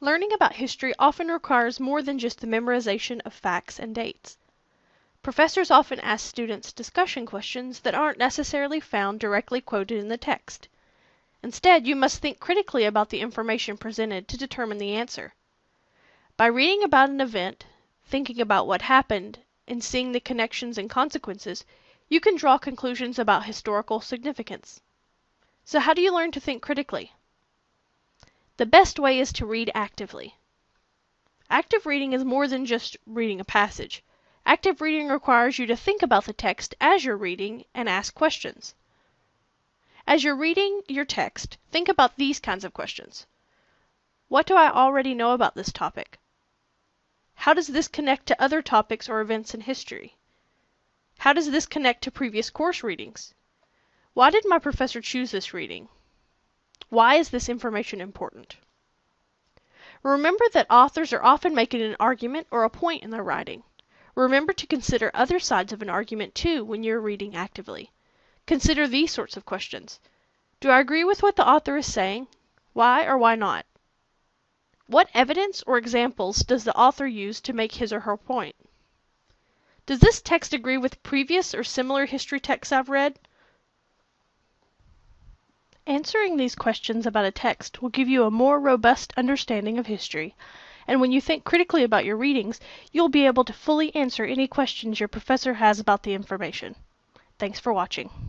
Learning about history often requires more than just the memorization of facts and dates. Professors often ask students discussion questions that aren't necessarily found directly quoted in the text. Instead, you must think critically about the information presented to determine the answer. By reading about an event, thinking about what happened, and seeing the connections and consequences, you can draw conclusions about historical significance. So how do you learn to think critically? The best way is to read actively. Active reading is more than just reading a passage. Active reading requires you to think about the text as you're reading and ask questions. As you're reading your text, think about these kinds of questions. What do I already know about this topic? How does this connect to other topics or events in history? How does this connect to previous course readings? Why did my professor choose this reading? Why is this information important? Remember that authors are often making an argument or a point in their writing. Remember to consider other sides of an argument too when you're reading actively. Consider these sorts of questions. Do I agree with what the author is saying? Why or why not? What evidence or examples does the author use to make his or her point? Does this text agree with previous or similar history texts I've read? Answering these questions about a text will give you a more robust understanding of history, and when you think critically about your readings, you'll be able to fully answer any questions your professor has about the information. Thanks for watching.